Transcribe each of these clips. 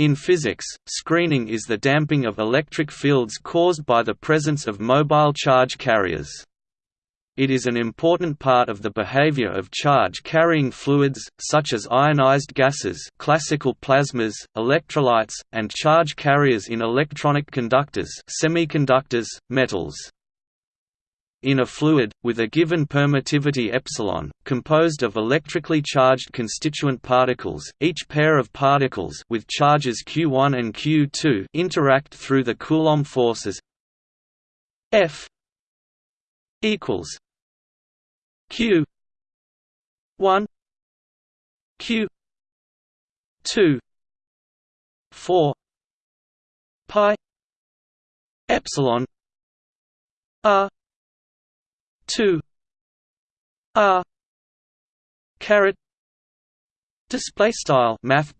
In physics, screening is the damping of electric fields caused by the presence of mobile charge carriers. It is an important part of the behavior of charge-carrying fluids, such as ionized gases classical plasmas, electrolytes, and charge carriers in electronic conductors semiconductors, metals. In a fluid, with a given permittivity epsilon, composed of electrically charged constituent particles, each pair of particles with charges q1 and q2 interact through the Coulomb forces F equals q 1 q 2 4 pi epsilon r 2 r caret Display style Math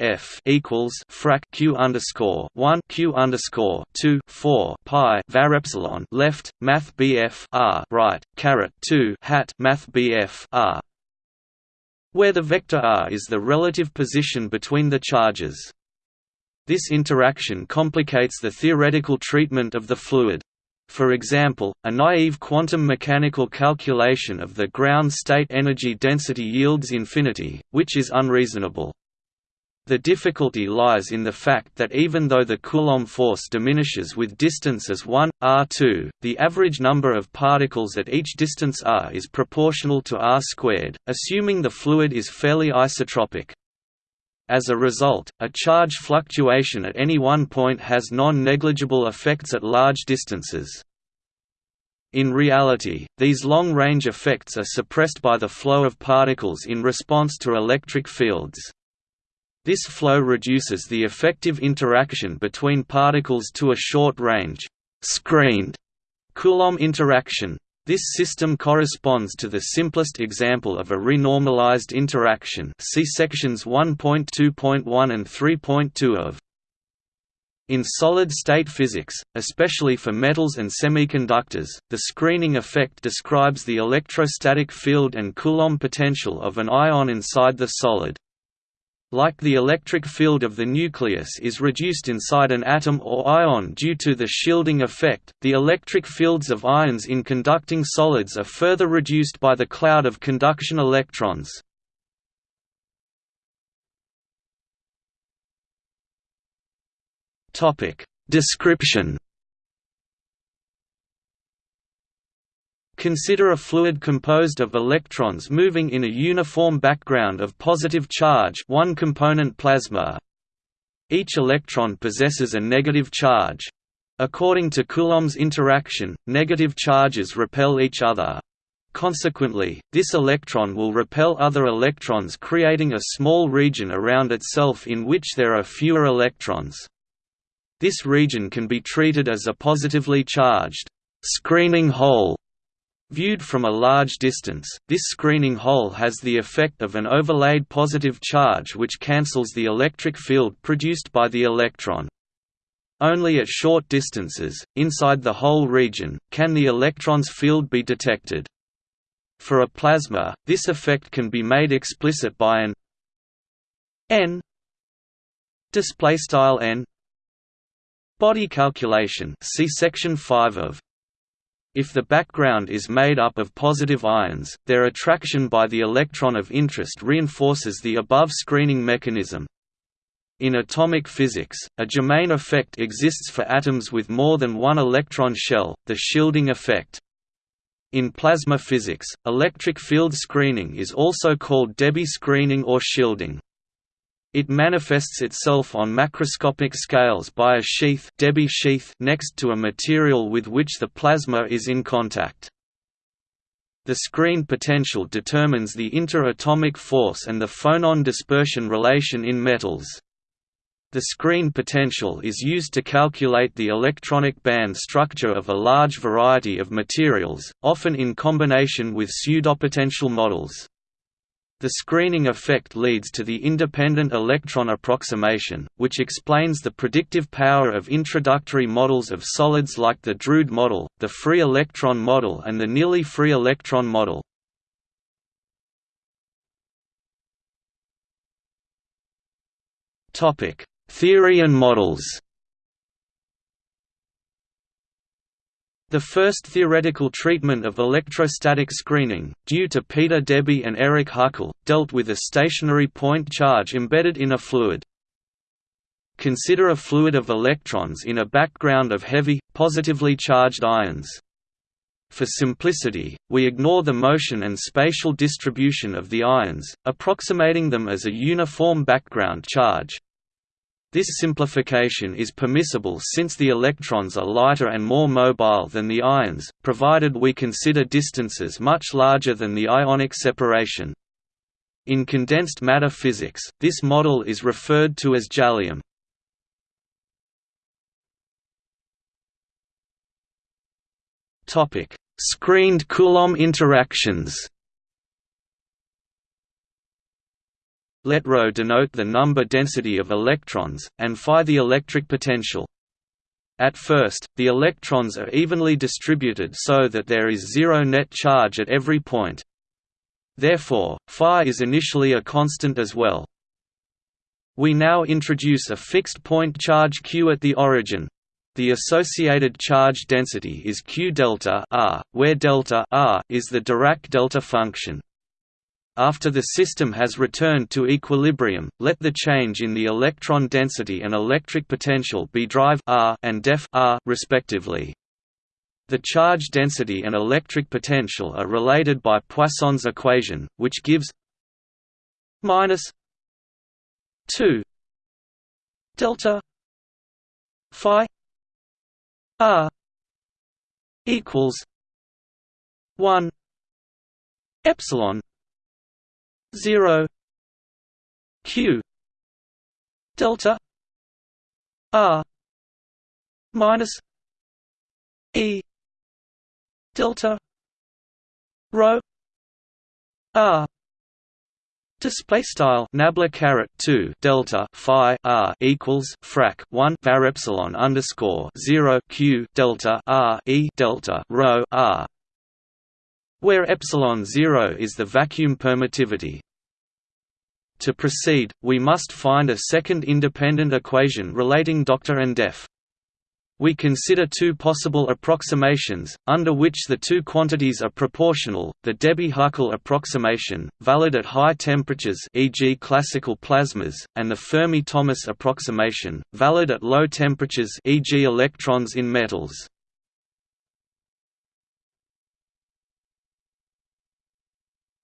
F equals frac Q underscore one Q underscore two four Pi var epsilon left Math R right caret two hat Math R where the vector r is the relative position between the charges. This interaction complicates the theoretical treatment of the fluid. For example, a naive quantum mechanical calculation of the ground state energy density yields infinity, which is unreasonable. The difficulty lies in the fact that even though the Coulomb force diminishes with distance as 1, r2, the average number of particles at each distance r is proportional to r squared, assuming the fluid is fairly isotropic. As a result, a charge fluctuation at any one point has non-negligible effects at large distances. In reality, these long-range effects are suppressed by the flow of particles in response to electric fields. This flow reduces the effective interaction between particles to a short range, screened Coulomb interaction. This system corresponds to the simplest example of a renormalized interaction see sections 1.2.1 and 3.2 of in solid-state physics, especially for metals and semiconductors, the screening effect describes the electrostatic field and Coulomb potential of an ion inside the solid like the electric field of the nucleus is reduced inside an atom or ion due to the shielding effect, the electric fields of ions in conducting solids are further reduced by the cloud of conduction electrons. Description Consider a fluid composed of electrons moving in a uniform background of positive charge one component plasma. Each electron possesses a negative charge. According to Coulomb's interaction, negative charges repel each other. Consequently, this electron will repel other electrons creating a small region around itself in which there are fewer electrons. This region can be treated as a positively charged screening hole Viewed from a large distance, this screening hole has the effect of an overlaid positive charge which cancels the electric field produced by the electron. Only at short distances, inside the hole region, can the electron's field be detected. For a plasma, this effect can be made explicit by an n display style n body calculation see section 5 of if the background is made up of positive ions, their attraction by the electron of interest reinforces the above screening mechanism. In atomic physics, a germane effect exists for atoms with more than one electron shell, the shielding effect. In plasma physics, electric field screening is also called Debye screening or shielding. It manifests itself on macroscopic scales by a sheath, Debye sheath next to a material with which the plasma is in contact. The screen potential determines the interatomic force and the phonon dispersion relation in metals. The screen potential is used to calculate the electronic band structure of a large variety of materials, often in combination with pseudopotential models. The screening effect leads to the independent electron approximation, which explains the predictive power of introductory models of solids like the Drude model, the free electron model and the nearly free electron model. Theory and models The first theoretical treatment of electrostatic screening, due to Peter Debye and Eric Huckel, dealt with a stationary point charge embedded in a fluid. Consider a fluid of electrons in a background of heavy, positively charged ions. For simplicity, we ignore the motion and spatial distribution of the ions, approximating them as a uniform background charge, this simplification is permissible since the electrons are lighter and more mobile than the ions, provided we consider distances much larger than the ionic separation. In condensed matter physics, this model is referred to as jellium. Screened Coulomb interactions Let ρ denote the number density of electrons, and phi the electric potential. At first, the electrons are evenly distributed so that there is zero net charge at every point. Therefore, phi is initially a constant as well. We now introduce a fixed point charge q at the origin. The associated charge density is q delta r, where delta r is the Dirac delta function. After the system has returned to equilibrium, let the change in the electron density and electric potential be drive r and def r respectively. The charge density and electric potential are related by Poisson's equation, which gives minus 2 delta phi r equals 1 epsilon 0 q delta r minus e delta rho r. Display style. Nabla caret two delta phi r equals frac one var epsilon underscore zero q delta r e delta rho r where epsilon 0 is the vacuum permittivity. To proceed, we must find a second independent equation relating Dr and def. We consider two possible approximations, under which the two quantities are proportional, the Debye-Huckel approximation, valid at high temperatures e.g. classical plasmas, and the Fermi-Thomas approximation, valid at low temperatures e.g. electrons in metals.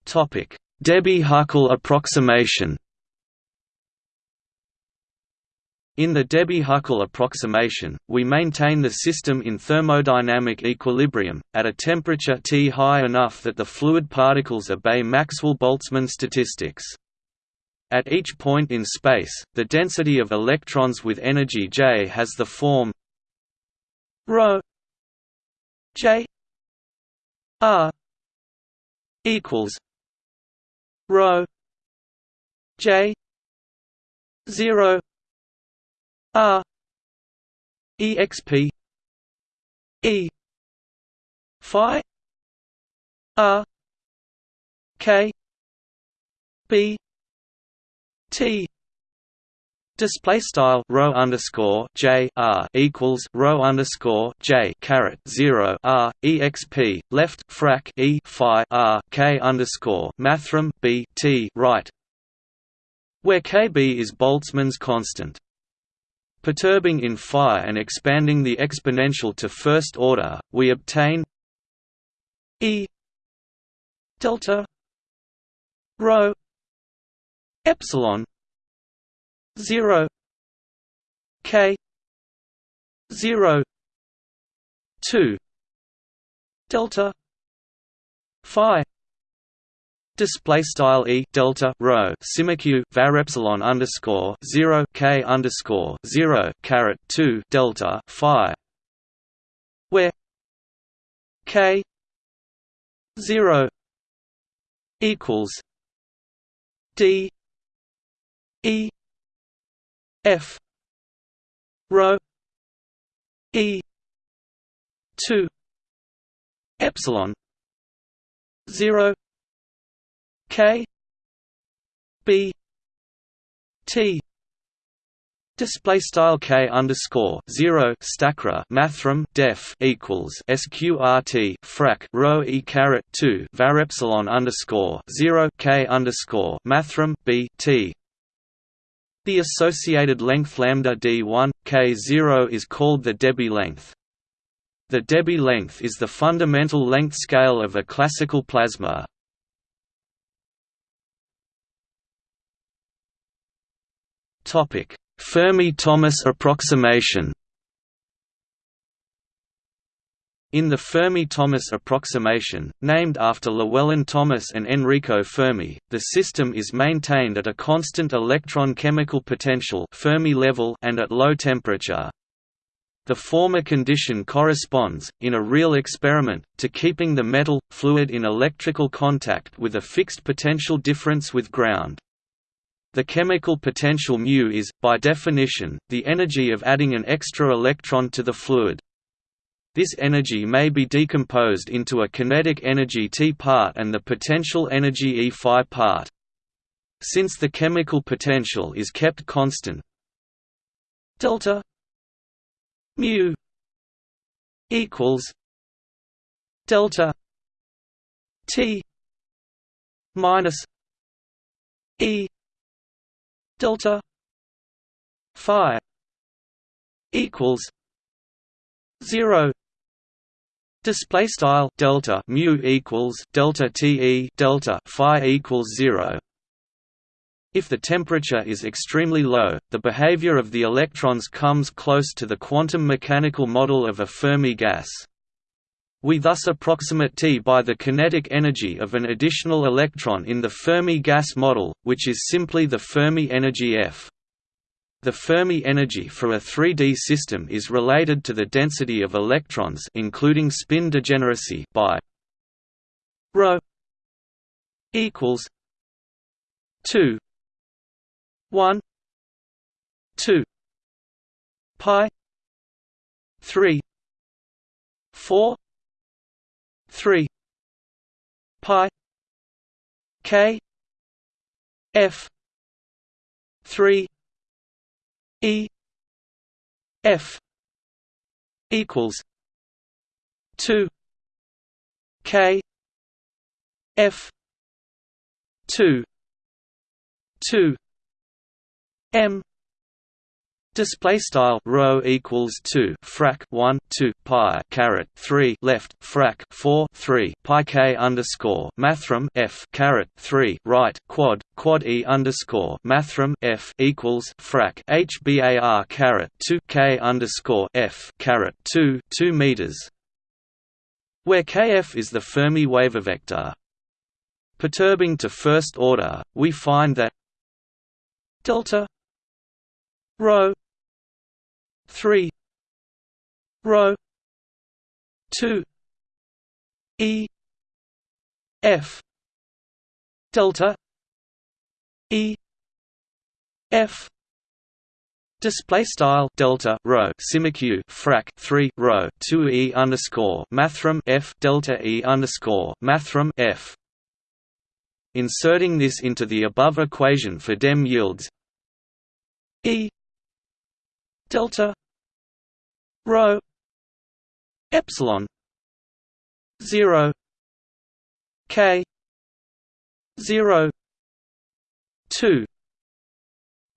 Debye-Huckel approximation In the Debye-Huckel approximation, we maintain the system in thermodynamic equilibrium, at a temperature T high enough that the fluid particles obey Maxwell-Boltzmann statistics. At each point in space, the density of electrons with energy J has the form ρ J R equals rho j. 0 r. Exp e. Phi. R. K. B. T Display style rho underscore j r equals rho underscore j caret zero r exp left frac e phi r k underscore mathrm b t right, where kb is Boltzmann's constant. Perturbing in phi and expanding the exponential to first order, we obtain e delta rho epsilon 0 k 0 2 delta phi Display style e delta rho simiq var epsilon underscore zero k underscore zero caret two delta phi, where k zero equals d e F. Rho. E. Two. Epsilon. Zero. K. B. T. Display style k underscore zero stackra mathrm def equals sqrt frac rho e caret two var epsilon underscore zero k underscore mathrm b t. The associated length lambda d1 k zero is called the Debye length. The Debye length is the fundamental length scale of a classical plasma. Fermi-Thomas approximation In the Fermi-Thomas approximation, named after Llewellyn Thomas and Enrico Fermi, the system is maintained at a constant electron chemical potential Fermi level and at low temperature. The former condition corresponds, in a real experiment, to keeping the metal, fluid in electrical contact with a fixed potential difference with ground. The chemical potential μ is, by definition, the energy of adding an extra electron to the fluid. This energy may be decomposed into a kinetic energy T part and the potential energy E phi part. Since the chemical potential is kept constant, delta mu equals delta T minus E delta phi equals 0 display style delta mu equals delta te delta phi equals 0 if the temperature is extremely low, the behavior of the electrons comes close to the quantum mechanical model of a Fermi gas. We thus approximate T by the kinetic energy of an additional electron in the Fermi gas model, which is simply the Fermi energy F. The Fermi energy for a 3D system is related to the density of electrons including spin degeneracy by ρ equals 2 1 2 pi 3 4 3 pi k f 3 e f equals 2 k f 2 2 m Display style rho equals two frac one two pi caret three left frac four three pi k underscore mathrm f caret three right quad quad e underscore mathrm f equals frac h bar caret two k underscore f caret two two meters, where kf is the Fermi wave vector. Perturbing to first order, we find that delta rho 3 rho 2 e f delta e f Display style delta rho simiq frac three rho two e underscore mathrm f delta e underscore mathrm f. Inserting this into the above equation for DEM yields e delta rho epsilon 0 k 0 2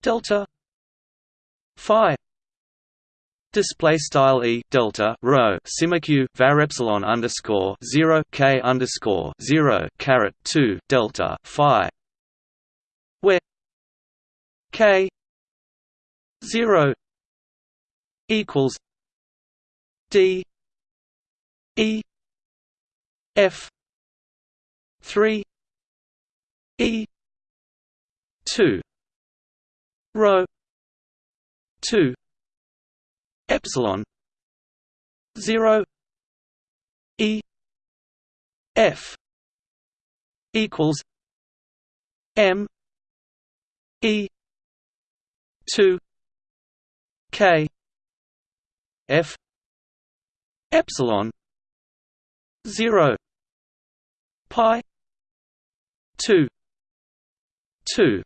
delta phi display style e delta rho simiq var epsilon underscore 0 k underscore 0 caret 2 delta phi where k 0 equals D E F three E two rho two epsilon zero E F equals M E two K F epsilon 0 pi 2 2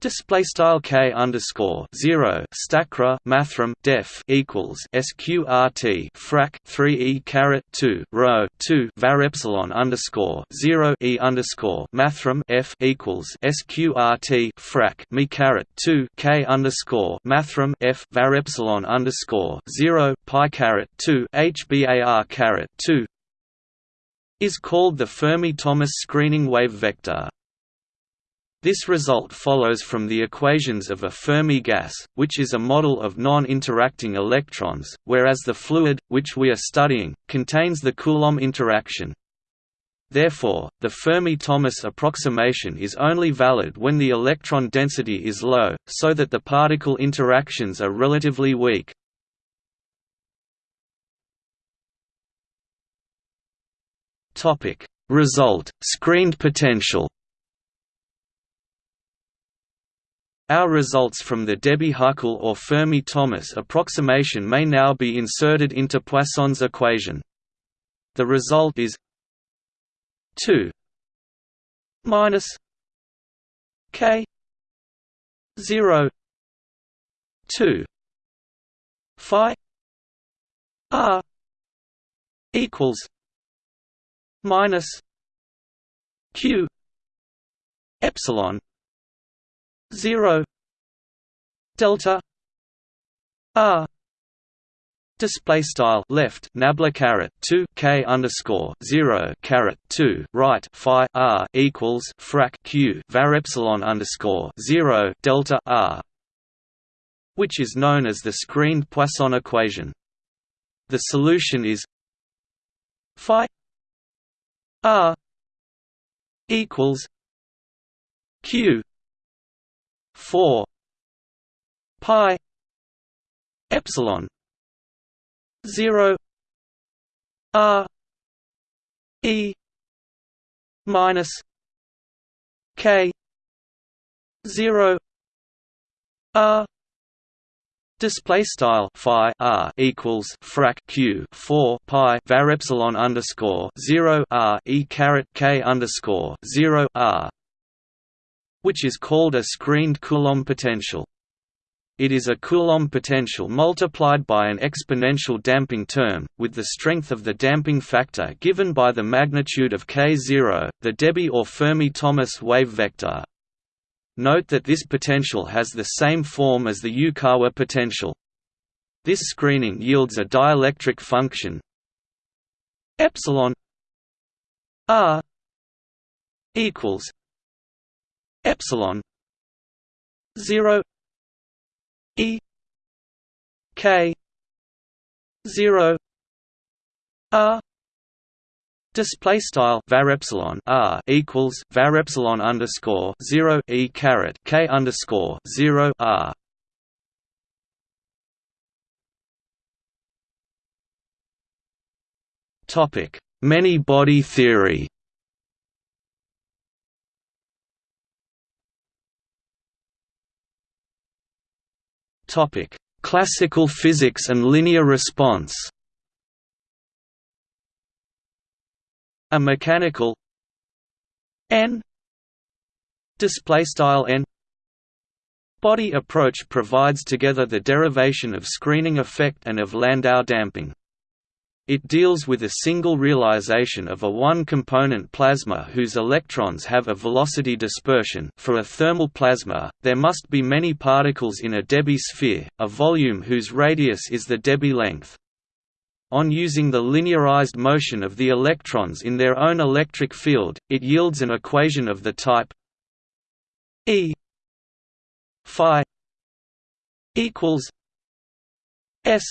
Display style k underscore zero stacra mathrm def equals sqrt frac three e caret two row two var epsilon underscore zero e underscore mathrm f equals sqrt frac me caret two k underscore mathrm f var epsilon underscore zero pi caret two hbar caret two is called the Fermi-Thomas screening wave vector. This result follows from the equations of a Fermi gas, which is a model of non-interacting electrons, whereas the fluid, which we are studying, contains the Coulomb interaction. Therefore, the Fermi-Thomas approximation is only valid when the electron density is low, so that the particle interactions are relatively weak. Result: screened potential Our results from the Debye-Huckel or Fermi-Thomas approximation may now be inserted into Poisson's equation. The result is 2 minus k 0 2 phi r equals minus q epsilon 0 delta r Display style left nabla caret two k underscore zero caret two right phi r equals frac q var epsilon underscore zero delta r, which is known as the screened Poisson equation. The solution is phi r equals q 4 pi epsilon 0 r e minus k 0 r Display style phi r equals frac q four pi var epsilon underscore zero r e caret k underscore zero r which is called a screened Coulomb potential. It is a Coulomb potential multiplied by an exponential damping term, with the strength of the damping factor given by the magnitude of k0, the Debye or Fermi-Thomas wave vector. Note that this potential has the same form as the Yukawa potential. This screening yields a dielectric function epsilon r equals epsilon 0 e k 0 r Display style var epsilon r equals var epsilon underscore zero e caret k underscore zero r. Topic: Many body theory. Topic: Classical physics and linear response. A mechanical n display style n body approach provides together the derivation of screening effect and of Landau damping. It deals with a single realization of a one-component plasma whose electrons have a velocity dispersion for a thermal plasma, there must be many particles in a Debye sphere, a volume whose radius is the Debye length. On using the linearized motion of the electrons in their own electric field, it yields an equation of the type E phi equals S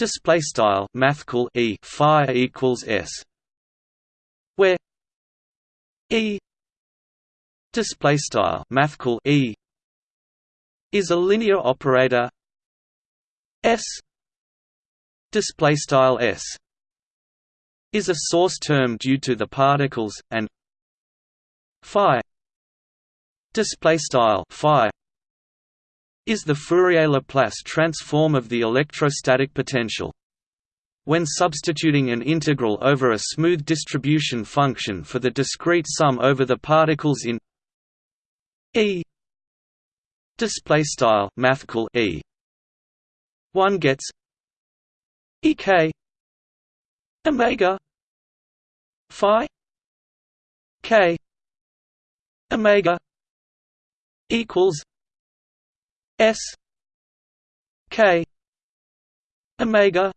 display style mathcal e phi equals s where e display style mathcal e is a linear operator s display style s is a source term due to the particles and phi display style phi is the Fourier-Laplace transform of the electrostatic potential. When substituting an integral over a smooth distribution function for the discrete sum over the particles in E display style E one gets ek omega phi k omega equals s k omega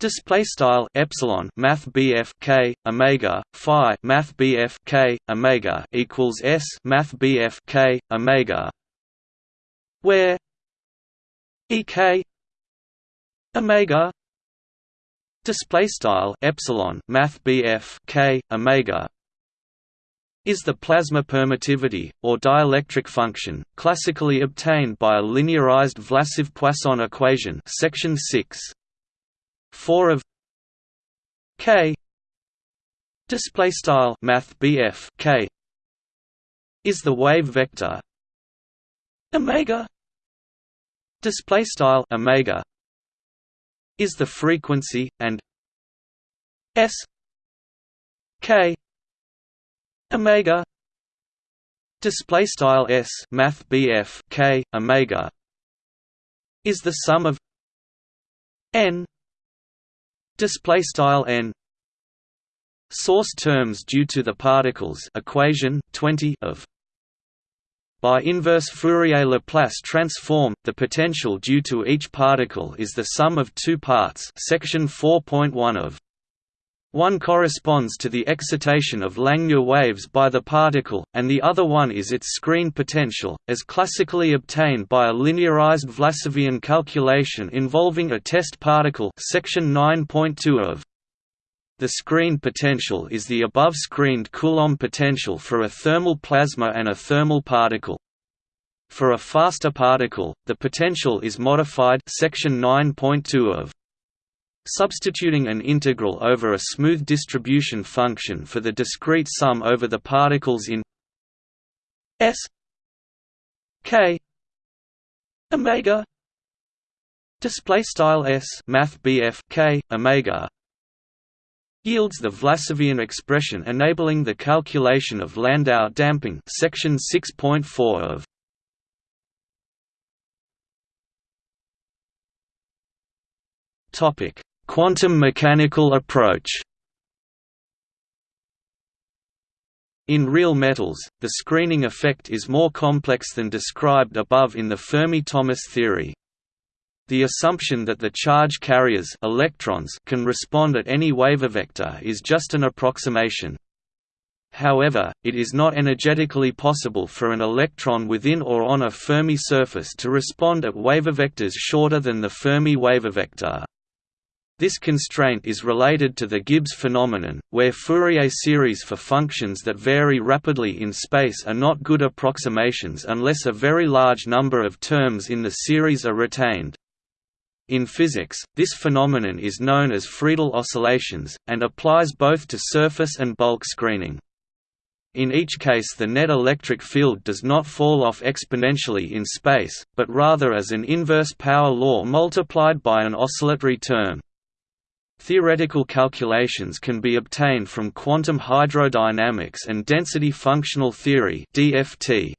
Display style epsilon math BF K Omega Phi math BF K Omega equals S math BF K Omega where EK Omega display style epsilon math BF K Omega is the plasma permittivity, or dielectric function, classically obtained by a linearized Vlasov-Poisson equation section 6. 4 of k display style math BF k is the wave vector omega display style omega is the frequency and s k omega. Display style s math BF k omega. Is the sum of n. Display style n. Source terms due to the particles equation 20 of by inverse Fourier Laplace transform, the potential due to each particle is the sum of two parts section 4.1 of one corresponds to the excitation of Langmuir waves by the particle, and the other one is its screen potential, as classically obtained by a linearized Vlasovian calculation involving a test particle section 9.2 of. The screen potential is the above-screened Coulomb potential for a thermal plasma and a thermal particle. For a faster particle, the potential is modified section 9.2 of. Substituting an integral over a smooth distribution function for the discrete sum over the particles in S K omega display style S math BF K omega yields the Vlasovian expression enabling the calculation of Landau damping section 6.4 of topic Quantum mechanical approach In real metals, the screening effect is more complex than described above in the Fermi-Thomas theory. The assumption that the charge carriers electrons can respond at any vector is just an approximation. However, it is not energetically possible for an electron within or on a Fermi surface to respond at vectors shorter than the Fermi vector. This constraint is related to the Gibbs phenomenon, where Fourier series for functions that vary rapidly in space are not good approximations unless a very large number of terms in the series are retained. In physics, this phenomenon is known as Friedel oscillations, and applies both to surface and bulk screening. In each case the net electric field does not fall off exponentially in space, but rather as an inverse power law multiplied by an oscillatory term. Theoretical calculations can be obtained from quantum hydrodynamics and density functional theory (DFT).